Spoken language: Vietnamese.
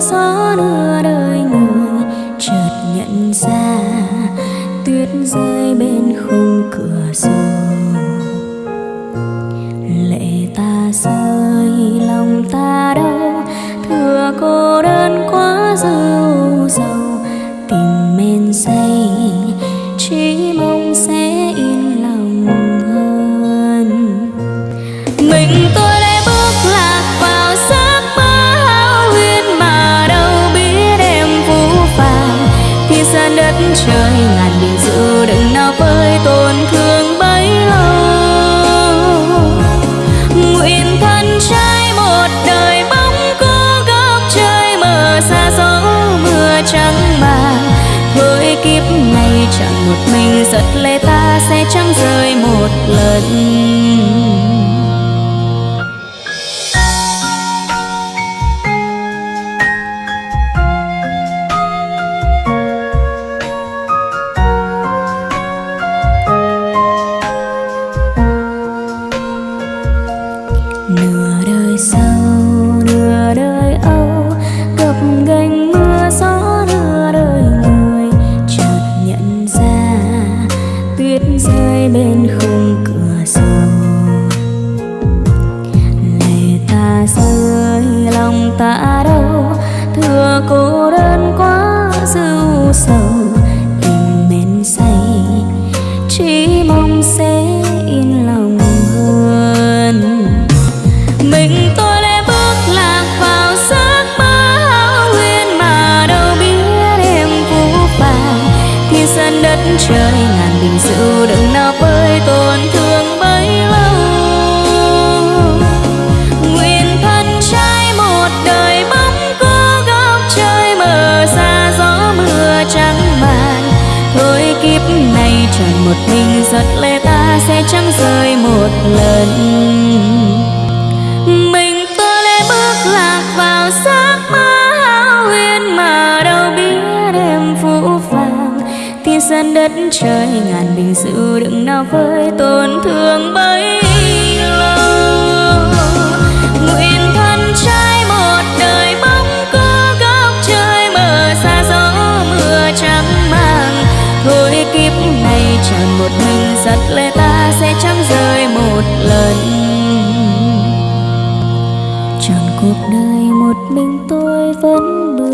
gió nửa đời người, chợt nhận ra tuyết rơi bên khung cửa sổ. Lệ ta rơi, lòng ta đâu thừa cô đơn trời, ngàn biển dự đừng nào với tổn thương bấy lâu. Nguyện thân trai một đời bóng cô góc trời mờ xa gió mưa trắng màng. Với kiếp này chẳng một mình, giật lệ ta sẽ chẳng rơi một lần. Rơi bên khung cửa sổ. Lệ ta rơi lòng ta đâu thừa cô đơn quá dư sầu. Tìm mến say, chỉ mong sẽ yên lòng hơn. Mình tôi lẽ bước một mình giật lệ ta sẽ chẳng rơi một lần. Mình tôi lẽ bước lạc vào giấc mơ hão huyền mà đâu biết em phũ phàng. Thiên dân đất trời ngàn bình dịu đừng nào với tổn thương bấy lâu. Nguyện thân trai một đời bóng góc trời xa gió mưa trắng màng kiếp tròn một mình, giật lệ ta sẽ chẳng rơi một lần. Tròn cuộc đời một mình tôi vẫn bước